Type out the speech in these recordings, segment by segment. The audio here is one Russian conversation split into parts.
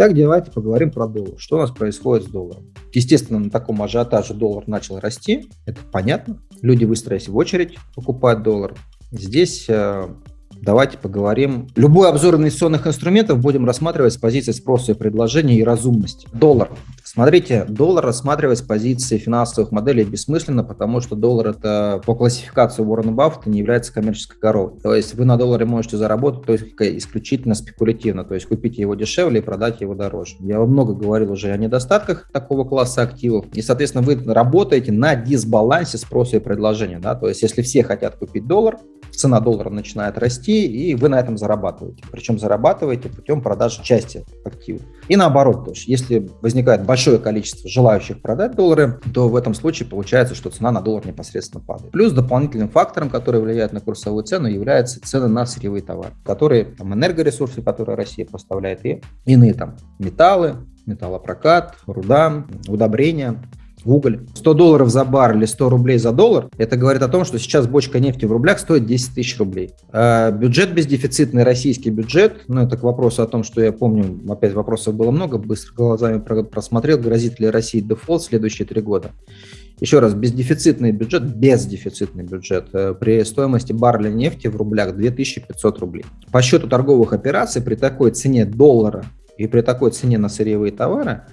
Итак, давайте поговорим про доллар. Что у нас происходит с долларом? Естественно, на таком ажиотаже доллар начал расти, это понятно. Люди выстроились в очередь покупать доллар. Здесь э, давайте поговорим. Любой обзор инвестиционных инструментов будем рассматривать с позиции спроса и предложения и разумности. Доллар. Смотрите, доллар рассматривать с позиции финансовых моделей бессмысленно, потому что доллар это по классификации Уоррена Баффета не является коммерческой коровой. То есть вы на долларе можете заработать только исключительно спекулятивно, то есть купить его дешевле и продать его дороже. Я много говорил уже о недостатках такого класса активов, и, соответственно, вы работаете на дисбалансе спроса и предложения. Да? То есть если все хотят купить доллар, цена доллара начинает расти, и вы на этом зарабатываете. Причем зарабатываете путем продажи части активов. И наоборот, то есть если возникает большое количество желающих продать доллары, то в этом случае получается, что цена на доллар непосредственно падает. Плюс дополнительным фактором, который влияет на курсовую цену, является цены на сырьевые товары, которые там энергоресурсы, которые Россия поставляет, и иные там металлы, металлопрокат, руда, удобрения уголь. 100 долларов за бар или 100 рублей за доллар, это говорит о том, что сейчас бочка нефти в рублях стоит 10 тысяч рублей. А бюджет бездефицитный, российский бюджет, ну это к вопросу о том, что я помню, опять вопросов было много, быстро глазами просмотрел, грозит ли России дефолт в следующие три года. Еще раз, бездефицитный бюджет, бездефицитный бюджет э, при стоимости барреля нефти в рублях 2500 рублей. По счету торговых операций при такой цене доллара и при такой цене на сырьевые товары –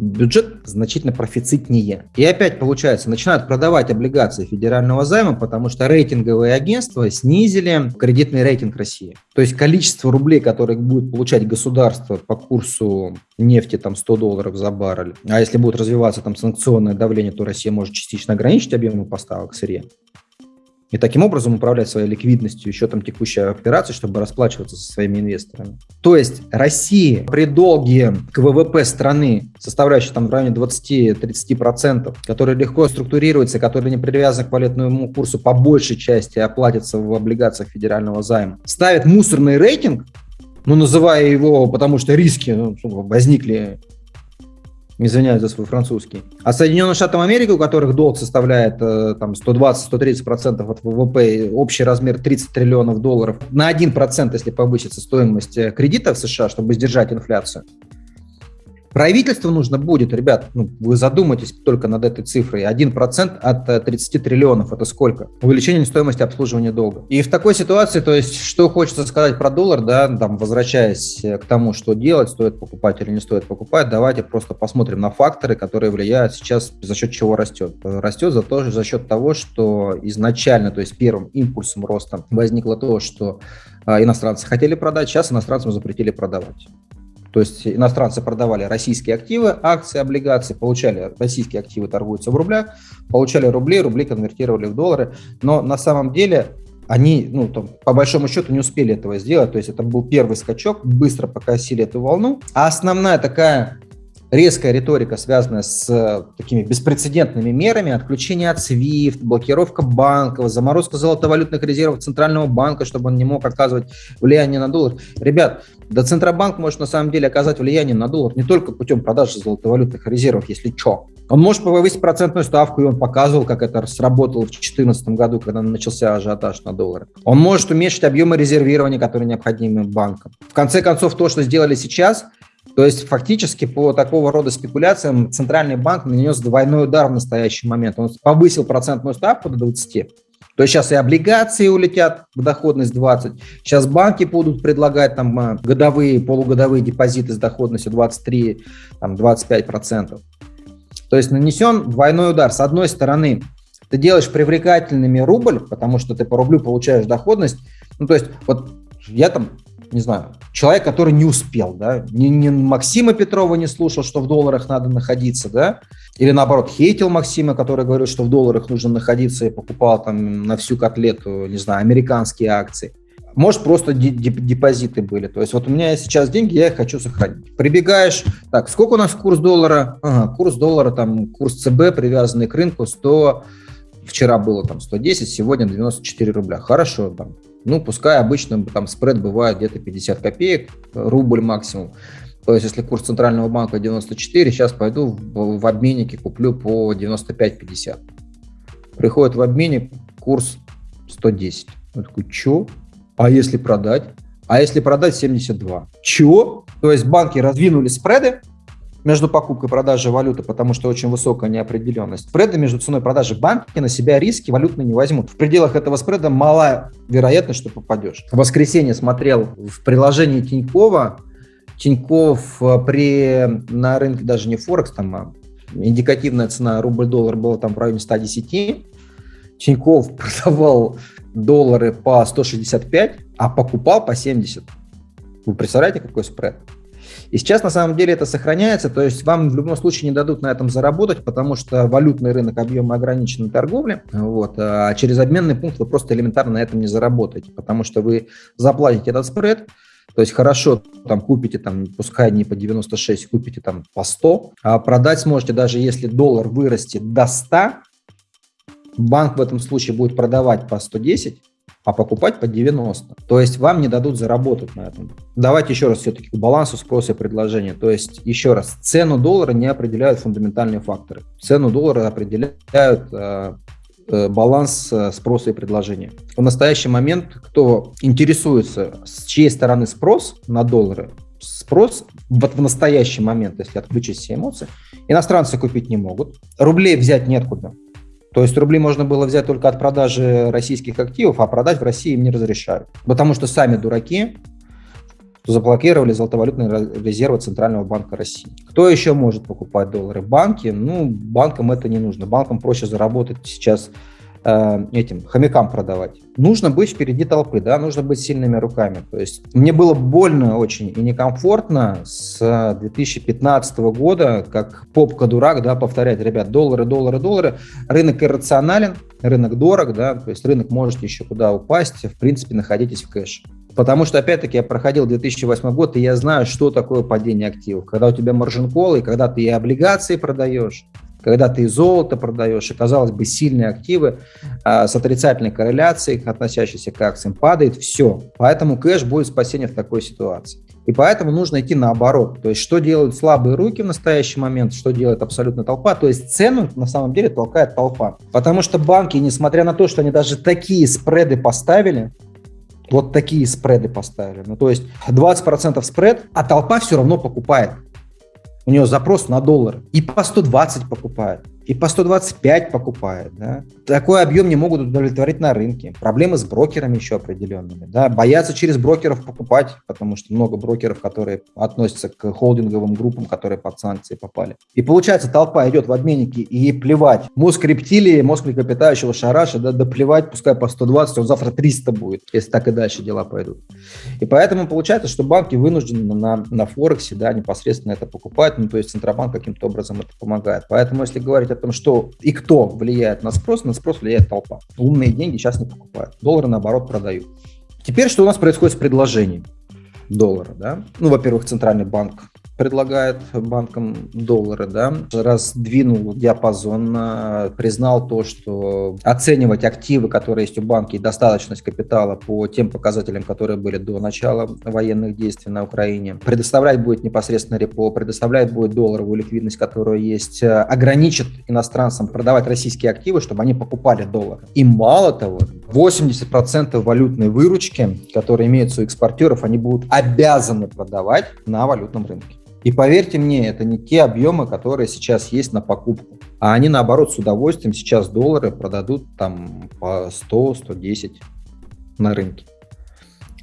бюджет значительно профицитнее. И опять получается, начинают продавать облигации федерального займа, потому что рейтинговые агентства снизили кредитный рейтинг России. То есть количество рублей, которые будет получать государство по курсу нефти там 100 долларов за баррель, а если будет развиваться там санкционное давление, то Россия может частично ограничить объемы поставок сырья и таким образом управлять своей ликвидностью, счетом текущей операции, чтобы расплачиваться со своими инвесторами. То есть Россия при долге к ВВП страны, составляющей там в районе 20-30%, который легко структурируется, который не привязан к валютному курсу по большей части оплатится в облигациях федерального займа, ставит мусорный рейтинг, ну, называя его, потому что риски ну, возникли извиняюсь за свой французский. А Соединенные Штаты Америки, у которых долг составляет э, там 120-130% от ВВП, общий размер 30 триллионов долларов, на 1%, если повысится стоимость э, кредита в США, чтобы сдержать инфляцию, Правительству нужно будет, ребят, ну, вы задумайтесь только над этой цифрой, 1% от 30 э, триллионов, это сколько? Увеличение стоимости обслуживания долга. И в такой ситуации, то есть, что хочется сказать про доллар, да, там, возвращаясь к тому, что делать, стоит покупать или не стоит покупать, давайте просто посмотрим на факторы, которые влияют сейчас, за счет чего растет. Растет за, то, за счет того, что изначально, то есть первым импульсом роста возникло то, что иностранцы хотели продать, сейчас иностранцам запретили продавать. То есть иностранцы продавали российские активы, акции, облигации, получали российские активы, торгуются в рублях, получали рубли, рубли конвертировали в доллары. Но на самом деле они, ну, там, по большому счету, не успели этого сделать. То есть это был первый скачок, быстро покосили эту волну. А основная такая резкая риторика, связанная с э, такими беспрецедентными мерами, отключение от SWIFT, блокировка банков, заморозка золотовалютных резервов Центрального банка, чтобы он не мог оказывать влияние на доллар. Ребят, да Центробанк может на самом деле оказать влияние на доллар не только путем продажи золотовалютных резервов, если что. Он может повысить процентную ставку, и он показывал, как это сработало в 2014 году, когда начался ажиотаж на доллары. Он может уменьшить объемы резервирования, которые необходимы банкам. В конце концов, то, что сделали сейчас – то есть фактически по такого рода спекуляциям Центральный банк нанес двойной удар в настоящий момент. Он повысил процентную ставку до 20. То есть сейчас и облигации улетят в доходность 20. Сейчас банки будут предлагать там а, годовые, полугодовые депозиты с доходностью 23, там 25 процентов. То есть нанесен двойной удар. С одной стороны, ты делаешь привлекательными рубль, потому что ты по рублю получаешь доходность. Ну, то есть вот я там не знаю, человек, который не успел, да, ни, ни Максима Петрова не слушал, что в долларах надо находиться, да, или наоборот хейтил Максима, который говорил, что в долларах нужно находиться и покупал там на всю котлету, не знаю, американские акции. Может, просто депозиты были. То есть вот у меня сейчас деньги, я их хочу сохранить. Прибегаешь, так, сколько у нас курс доллара? Ага, курс доллара, там, курс ЦБ, привязанный к рынку, 100, вчера было там 110, сегодня 94 рубля. Хорошо, там, ну, пускай обычно там спред бывает где-то 50 копеек, рубль максимум. То есть, если курс Центрального банка 94, сейчас пойду в, в обменнике куплю по 95-50. Приходит в обменник курс 110. Я такой, что? А если продать? А если продать 72? Чего? То есть банки раздвинули спреды, между покупкой и продажей валюты, потому что очень высокая неопределенность. Спреды между ценой и продажей банки на себя риски валютные не возьмут. В пределах этого спреда мала вероятность, что попадешь. В воскресенье смотрел в приложении Тинькова, Тиньков э, при, на рынке даже не Форекс, там а индикативная цена рубль-доллар была там в районе 110. Тиньков продавал доллары по 165, а покупал по 70. Вы представляете, какой спред? И сейчас на самом деле это сохраняется, то есть вам в любом случае не дадут на этом заработать, потому что валютный рынок объема ограниченной торговли, вот, а через обменный пункт вы просто элементарно на этом не заработаете, потому что вы заплатите этот спред, то есть хорошо, там купите, там, пускай не по 96, купите там по 100, а продать сможете даже если доллар вырастет до 100, банк в этом случае будет продавать по 110, а покупать по 90. То есть вам не дадут заработать на этом. Давайте еще раз все-таки к балансу спроса и предложения. То есть еще раз, цену доллара не определяют фундаментальные факторы. Цену доллара определяют э, э, баланс э, спроса и предложения. В настоящий момент, кто интересуется, с чьей стороны спрос на доллары, спрос вот в настоящий момент, если отключить все эмоции, иностранцы купить не могут, рублей взять неоткуда. То есть рубли можно было взять только от продажи российских активов, а продать в России им не разрешают. Потому что сами дураки заблокировали золотовалютные резервы Центрального банка России. Кто еще может покупать доллары? Банки? Ну, банкам это не нужно. Банкам проще заработать сейчас Э, этим хомякам продавать. Нужно быть впереди толпы, да, нужно быть сильными руками. То есть мне было больно очень и некомфортно с 2015 года, как попка-дурак, да, повторять, ребят, доллары, доллары, доллары, рынок иррационален, рынок дорог, да, то есть рынок может еще куда упасть, в принципе, находитесь в кэше. Потому что, опять-таки, я проходил 2008 год, и я знаю, что такое падение активов. Когда у тебя маржин и когда ты и облигации продаешь, когда ты золото продаешь, и, казалось бы, сильные активы а, с отрицательной корреляцией, относящиеся к акциям, падает все. Поэтому кэш будет спасение в такой ситуации. И поэтому нужно идти наоборот. То есть, что делают слабые руки в настоящий момент, что делает абсолютно толпа. То есть, цену на самом деле толкает толпа. Потому что банки, несмотря на то, что они даже такие спреды поставили, вот такие спреды поставили. Ну, то есть 20% спред, а толпа все равно покупает у него запрос на доллар, и по 120 покупает и по 125 покупает. Да? Такой объем не могут удовлетворить на рынке. Проблемы с брокерами еще определенными. Да? Боятся через брокеров покупать, потому что много брокеров, которые относятся к холдинговым группам, которые под санкции попали. И получается, толпа идет в обменники и плевать. Мозг рептилии, мозг млекопитающего шараша, да, да плевать, пускай по 120, он завтра 300 будет, если так и дальше дела пойдут. И поэтому получается, что банки вынуждены на, на Форексе да, непосредственно это покупать, ну, то есть Центробанк каким-то образом это помогает. Поэтому, если говорить о том, что и кто влияет на спрос, на спрос влияет толпа. Умные деньги сейчас не покупают, доллары наоборот продают. Теперь что у нас происходит с предложением доллара? Да? Ну, во-первых, Центральный банк предлагает банкам доллары, да, раздвинул диапазон, признал то, что оценивать активы, которые есть у банка, и достаточность капитала по тем показателям, которые были до начала военных действий на Украине. Предоставлять будет непосредственно репо, предоставлять будет долларовую ликвидность, которая есть, ограничит иностранцам продавать российские активы, чтобы они покупали доллары. И мало того, 80% валютной выручки, которые имеются у экспортеров, они будут обязаны продавать на валютном рынке. И поверьте мне, это не те объемы, которые сейчас есть на покупку. А они, наоборот, с удовольствием сейчас доллары продадут там по 100-110 на рынке.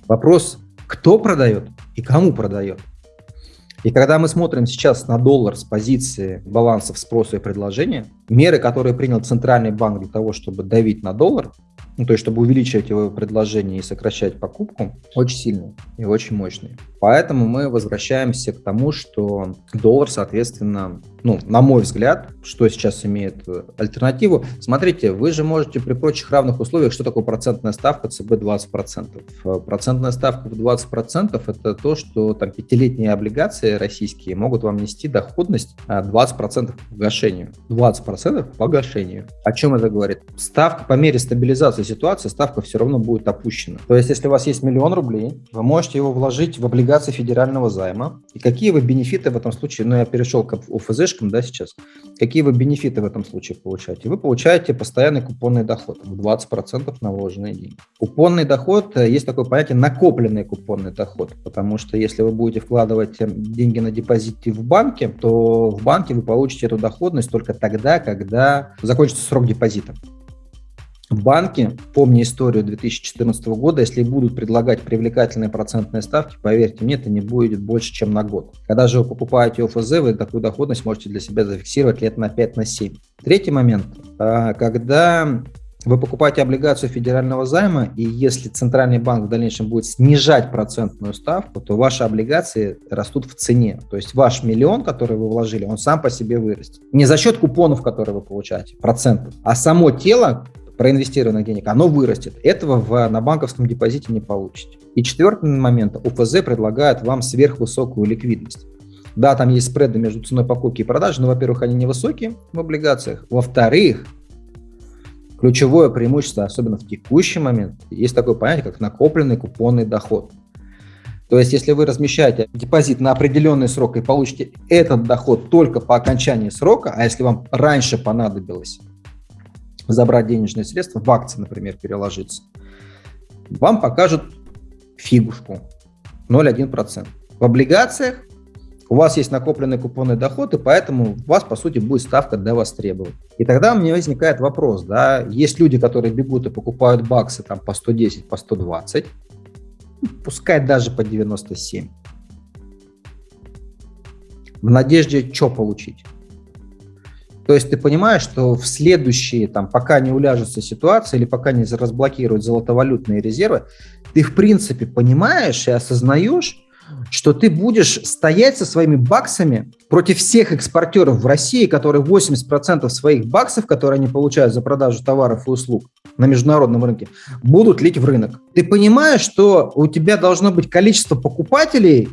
Вопрос, кто продает и кому продает. И когда мы смотрим сейчас на доллар с позиции балансов спроса и предложения, меры, которые принял Центральный банк для того, чтобы давить на доллар, ну, то есть чтобы увеличивать его предложение и сокращать покупку, очень сильные и очень мощные. Поэтому мы возвращаемся к тому, что доллар, соответственно, ну, на мой взгляд, что сейчас имеет э, альтернативу. Смотрите, вы же можете при прочих равных условиях, что такое процентная ставка ЦБ 20%. Э, процентная ставка в 20% это то, что там пятилетние облигации российские могут вам нести доходность 20% по погашению. 20% по погашению. О чем это говорит? Ставка по мере стабилизации ситуации, ставка все равно будет опущена. То есть, если у вас есть миллион рублей, вы можете его вложить в облигации федерального займа. И какие вы бенефиты в этом случае? Ну, я перешел к ОФЗ ОФЗшкам, да, сейчас, какие вы бенефиты в этом случае получаете? Вы получаете постоянный купонный доход в 20% на вложенные деньги. Купонный доход, э, есть такое понятие накопленный купонный доход, потому что если вы будете вкладывать э, деньги на депозите в банке, то в банке вы получите эту доходность только тогда, когда закончится срок депозита. Банки, помни историю 2014 года, если будут предлагать привлекательные процентные ставки, поверьте мне, это не будет больше, чем на год. Когда же вы покупаете ОФЗ, вы такую доходность можете для себя зафиксировать лет на 5-7. На 7. Третий момент. А, когда вы покупаете облигацию федерального займа, и если Центральный банк в дальнейшем будет снижать процентную ставку, то ваши облигации растут в цене. То есть ваш миллион, который вы вложили, он сам по себе вырастет. Не за счет купонов, которые вы получаете, процентов, а само тело, проинвестированных денег, оно вырастет. Этого в, на банковском депозите не получите. И четвертый момент. УФЗ предлагает вам сверхвысокую ликвидность. Да, там есть спреды между ценой покупки и продажи, но, во-первых, они невысокие в облигациях. Во-вторых, ключевое преимущество, особенно в текущий момент, есть такое понятие, как накопленный купонный доход. То есть, если вы размещаете депозит на определенный срок и получите этот доход только по окончании срока, а если вам раньше понадобилось забрать денежные средства, в акции, например, переложиться, вам покажут фигушку 0,1%. В облигациях у вас есть накопленный купонный доход, и поэтому у вас, по сути, будет ставка для востребования. И тогда у меня возникает вопрос, да, есть люди, которые бегут и покупают баксы там по 110, по 120, пускай даже по 97, в надежде что получить? То есть ты понимаешь, что в следующие, там, пока не уляжется ситуация или пока не разблокируют золотовалютные резервы, ты в принципе понимаешь и осознаешь, что ты будешь стоять со своими баксами против всех экспортеров в России, которые 80% своих баксов, которые они получают за продажу товаров и услуг на международном рынке, будут лить в рынок. Ты понимаешь, что у тебя должно быть количество покупателей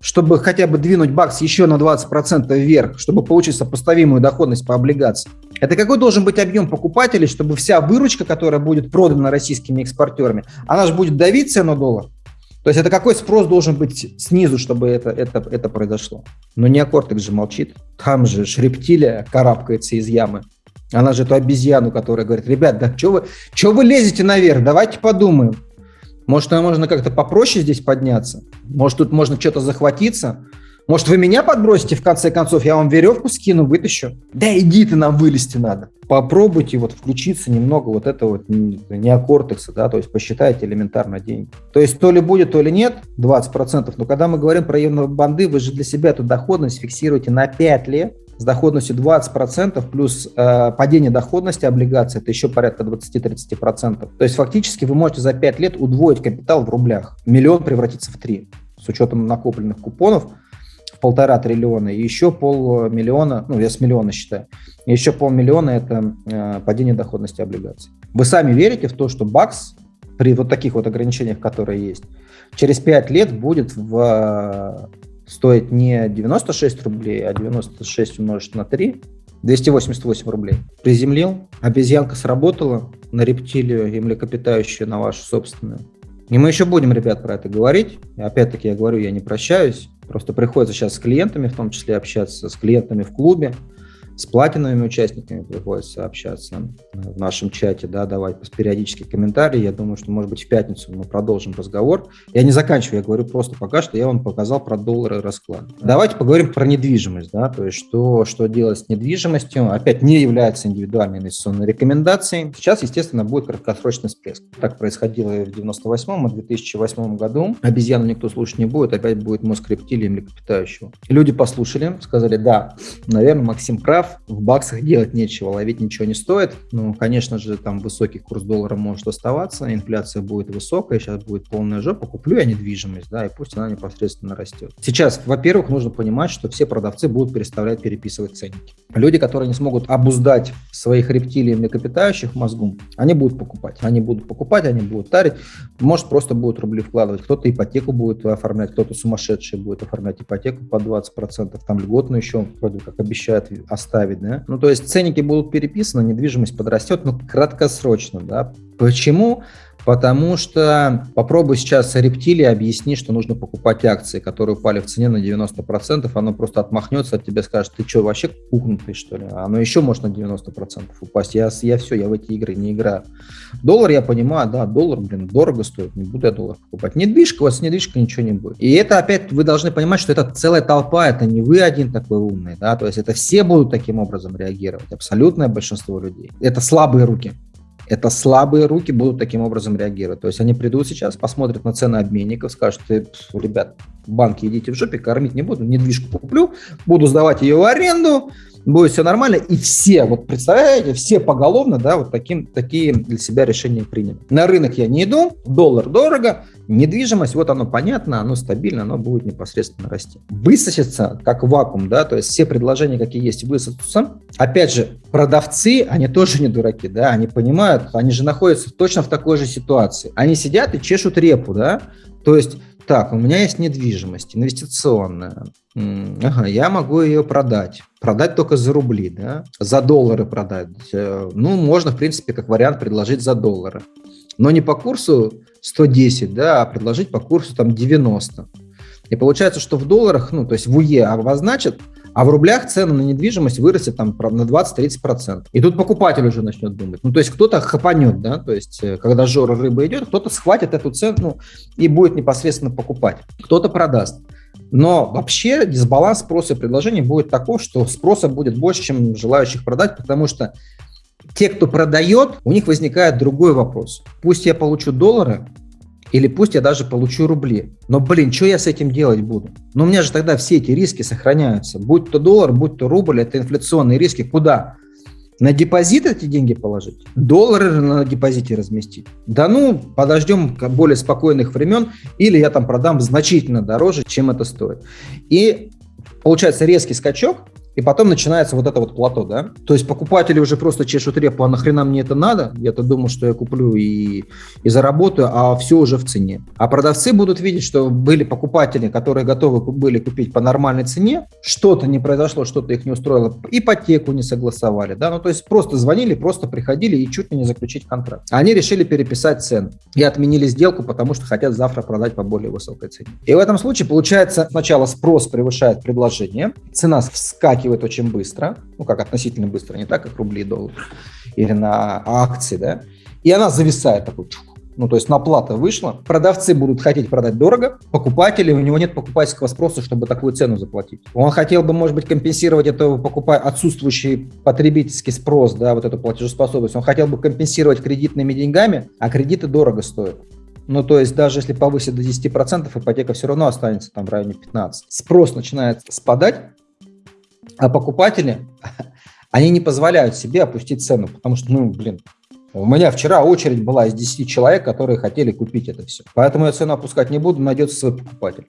чтобы хотя бы двинуть бакс еще на 20% вверх, чтобы получить сопоставимую доходность по облигации. Это какой должен быть объем покупателей, чтобы вся выручка, которая будет продана российскими экспортерами, она же будет давиться на доллар. То есть это какой спрос должен быть снизу, чтобы это, это, это произошло. Но не Акортекс же молчит. Там же рептилия карабкается из ямы. Она же эту обезьяну, которая говорит, ребят, да что вы, что вы лезете наверх, давайте подумаем. Может, можно как-то попроще здесь подняться? Может, тут можно что-то захватиться? Может, вы меня подбросите, в конце концов, я вам веревку скину, вытащу? Да иди ты, нам вылезти надо. Попробуйте вот включиться немного вот этого вот неокортекса, да, то есть посчитайте элементарно деньги. То есть то ли будет, то ли нет, 20%, но когда мы говорим про банды, вы же для себя эту доходность фиксируете на 5 лет, с доходностью 20% плюс э, падение доходности облигаций, это еще порядка 20-30%. То есть фактически вы можете за 5 лет удвоить капитал в рублях. Миллион превратится в 3 с учетом накопленных купонов в полтора триллиона, и еще полмиллиона, ну я с миллиона считаю, и еще полмиллиона это э, падение доходности облигаций. Вы сами верите в то, что БАКС при вот таких вот ограничениях, которые есть, через 5 лет будет в стоит не 96 рублей, а 96 умножить на 3, 288 рублей. Приземлил, обезьянка сработала на рептилию и млекопитающую, на вашу собственную. И мы еще будем, ребят, про это говорить. И опять-таки я говорю, я не прощаюсь. Просто приходится сейчас с клиентами, в том числе общаться, с клиентами в клубе, с платиновыми участниками приходится общаться в нашем чате, да, давать периодически комментарии. Я думаю, что, может быть, в пятницу мы продолжим разговор. Я не заканчиваю, я говорю просто пока что, я вам показал про доллары расклад. Давайте поговорим про недвижимость, да, то есть что, что делать с недвижимостью. Опять не является индивидуальной инвестиционной рекомендацией. Сейчас, естественно, будет краткосрочный всплеск. Так происходило и в 98 и 2008 году. Обезьяну никто слушать не будет, опять будет мозг рептилии млекопитающего. Люди послушали, сказали, да, наверное, Максим прав, в баксах делать нечего, ловить ничего не стоит. Ну, конечно же, там высокий курс доллара может оставаться, инфляция будет высокая, сейчас будет полная жопа, куплю я недвижимость, да, и пусть она непосредственно растет. Сейчас, во-первых, нужно понимать, что все продавцы будут переставлять, переписывать ценники. Люди, которые не смогут обуздать своих рептилий и млекопитающих мозгу, они будут покупать. Они будут покупать, они будут тарить, может, просто будут рубли вкладывать. Кто-то ипотеку будет оформлять, кто-то сумасшедший будет оформлять ипотеку по 20%, там льготно еще, вроде как обещают оставить ставить, да. Ну, то есть ценники будут переписаны, недвижимость подрастет, но краткосрочно, да. Почему? Потому что попробуй сейчас рептилии объясни, что нужно покупать акции, которые упали в цене на 90%, оно просто отмахнется от тебя, скажет, ты что, вообще кухнутый, что ли? Оно еще может на 90% упасть. Я, я все, я в эти игры не играю. Доллар, я понимаю, да, доллар, блин, дорого стоит, не буду я доллар покупать. Недвижка, вас с недвижкой ничего не будет. И это опять, вы должны понимать, что это целая толпа, это не вы один такой умный, да, то есть это все будут таким образом реагировать, абсолютное большинство людей. Это слабые руки это слабые руки будут таким образом реагировать. То есть они придут сейчас, посмотрят на цены обменников, скажут, ребят, банки идите в жопе, кормить не буду, недвижку куплю, буду сдавать ее в аренду, будет все нормально, и все, вот представляете, все поголовно, да, вот таким, такие для себя решения приняли. На рынок я не иду, доллар дорого, недвижимость, вот оно понятно, оно стабильно, оно будет непосредственно расти. Высосется, как вакуум, да, то есть все предложения, какие есть, высосутся. Опять же, продавцы, они тоже не дураки, да, они понимают, они же находятся точно в такой же ситуации. Они сидят и чешут репу, да, то есть так, у меня есть недвижимость инвестиционная. Ага, я могу ее продать. Продать только за рубли, да? За доллары продать. Э, ну, можно, в принципе, как вариант предложить за доллары. Но не по курсу 110, да, а предложить по курсу там 90. И получается, что в долларах, ну, то есть в УЕ обозначат, а в рублях цены на недвижимость вырастет там на 20-30%. И тут покупатель уже начнет думать. Ну, то есть кто-то хапанет, да, то есть э, когда жора рыба идет, кто-то схватит эту цену и будет непосредственно покупать. Кто-то продаст. Но вообще дисбаланс спроса и предложения будет таков, что спроса будет больше, чем желающих продать, потому что те, кто продает, у них возникает другой вопрос. Пусть я получу доллары, или пусть я даже получу рубли. Но, блин, что я с этим делать буду? Ну, у меня же тогда все эти риски сохраняются. Будь то доллар, будь то рубль, это инфляционные риски. Куда? На депозит эти деньги положить? Доллары на депозите разместить? Да ну, подождем более спокойных времен, или я там продам значительно дороже, чем это стоит. И получается резкий скачок, и потом начинается вот это вот плато, да. То есть покупатели уже просто чешут репу, а нахрена мне это надо? Я-то думал, что я куплю и, и заработаю, а все уже в цене. А продавцы будут видеть, что были покупатели, которые готовы были купить по нормальной цене, что-то не произошло, что-то их не устроило, ипотеку не согласовали, да, ну то есть просто звонили, просто приходили и чуть ли не заключить контракт. Они решили переписать цены и отменили сделку, потому что хотят завтра продать по более высокой цене. И в этом случае получается сначала спрос превышает предложение, цена вскакивает вскакивает очень быстро, ну как относительно быстро, не так, как рубли и доллары, или на акции, да, и она зависает такой, ну, то есть наплата вышла, продавцы будут хотеть продать дорого, покупатели, у него нет покупательского спроса, чтобы такую цену заплатить. Он хотел бы, может быть, компенсировать это покупая отсутствующий потребительский спрос, да, вот эту платежеспособность. Он хотел бы компенсировать кредитными деньгами, а кредиты дорого стоят. Ну, то есть даже если повысить до 10%, ипотека все равно останется там в районе 15%. Спрос начинает спадать, а покупатели, они не позволяют себе опустить цену, потому что, ну, блин, у меня вчера очередь была из 10 человек, которые хотели купить это все. Поэтому я цену опускать не буду, найдется свой покупатель.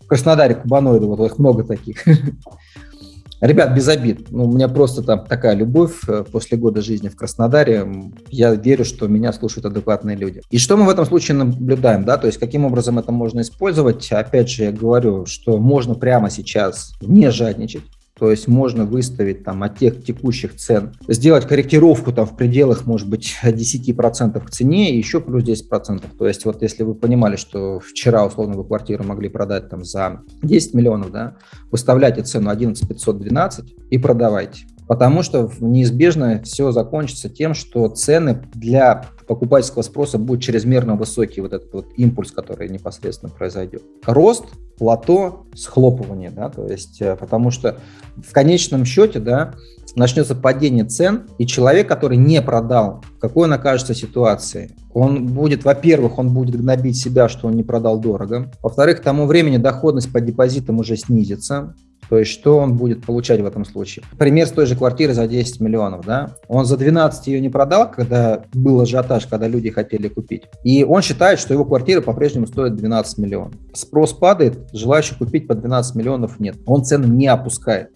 В Краснодаре кубаноиды, вот их много таких. Ребят, без обид. Ну, у меня просто там такая любовь э, после года жизни в Краснодаре. Я верю, что меня слушают адекватные люди. И что мы в этом случае наблюдаем, да, то есть каким образом это можно использовать? Опять же, я говорю, что можно прямо сейчас не жадничать, то есть можно выставить там от тех текущих цен, сделать корректировку там в пределах, может быть, 10% к цене и еще плюс 10%. То есть вот если вы понимали, что вчера условно вы квартиру могли продать там за 10 миллионов, да, выставляйте цену 11 512 и продавайте. Потому что неизбежно все закончится тем, что цены для покупательского спроса будут чрезмерно высокий, вот этот вот импульс, который непосредственно произойдет. Рост, плато, схлопывание, да, то есть, э, потому что в конечном счете, да, начнется падение цен, и человек, который не продал, в какой он окажется ситуации? Он будет, во-первых, он будет гнобить себя, что он не продал дорого. Во-вторых, к тому времени доходность по депозитам уже снизится. То есть что он будет получать в этом случае? Пример с той же квартиры за 10 миллионов. Да? Он за 12 ее не продал, когда был ажиотаж, когда люди хотели купить. И он считает, что его квартира по-прежнему стоит 12 миллионов. Спрос падает, желающих купить по 12 миллионов нет. Он цены не опускает.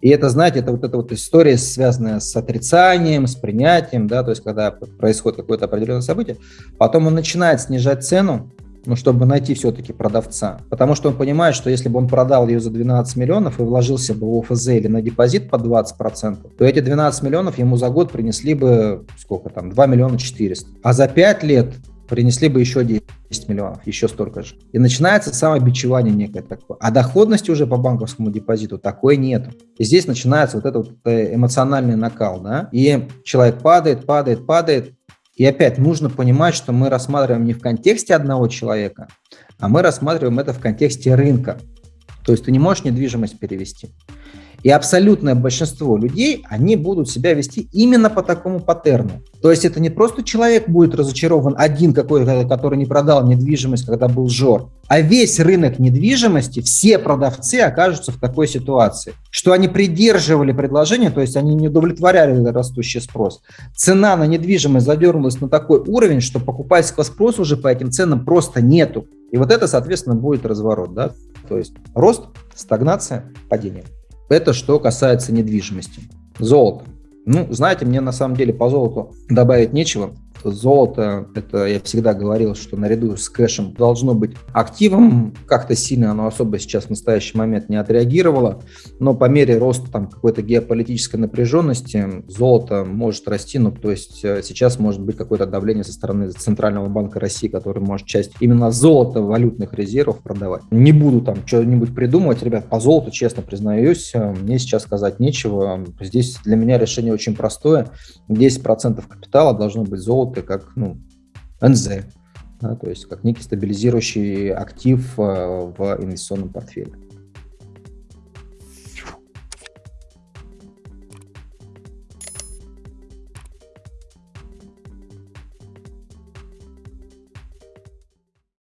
И это, знаете, это вот эта вот история, связанная с отрицанием, с принятием, да, то есть когда происходит какое-то определенное событие, потом он начинает снижать цену, ну, чтобы найти все-таки продавца. Потому что он понимает, что если бы он продал ее за 12 миллионов и вложился бы в ОФЗ или на депозит по 20%, то эти 12 миллионов ему за год принесли бы, сколько там, 2 миллиона 400. А за 5 лет принесли бы еще 10 миллионов, еще столько же. И начинается самобичевание некое такое. А доходности уже по банковскому депозиту такой нет. И здесь начинается вот этот вот э, эмоциональный накал, да, и человек падает, падает, падает, и опять нужно понимать, что мы рассматриваем не в контексте одного человека, а мы рассматриваем это в контексте рынка. То есть ты не можешь недвижимость перевести. И абсолютное большинство людей, они будут себя вести именно по такому паттерну. То есть это не просто человек будет разочарован один какой-то, который не продал недвижимость, когда был жор, а весь рынок недвижимости, все продавцы окажутся в такой ситуации, что они придерживали предложение, то есть они не удовлетворяли растущий спрос. Цена на недвижимость задернулась на такой уровень, что покупательского спроса уже по этим ценам просто нету. И вот это, соответственно, будет разворот. Да? То есть рост, стагнация, падение. Это что касается недвижимости. Золото. Ну, знаете, мне на самом деле по золоту добавить нечего золото, это я всегда говорил, что наряду с кэшем должно быть активом. Как-то сильно оно особо сейчас в настоящий момент не отреагировало, но по мере роста там какой-то геополитической напряженности золото может расти, ну то есть э, сейчас может быть какое-то давление со стороны Центрального банка России, который может часть именно золота валютных резервов продавать. Не буду там что-нибудь придумывать, ребят, по золоту, честно признаюсь, э, мне сейчас сказать нечего. Здесь для меня решение очень простое. 10% капитала должно быть золото работы как ну, НЗ, да, то есть как некий стабилизирующий актив э, в инвестиционном портфеле.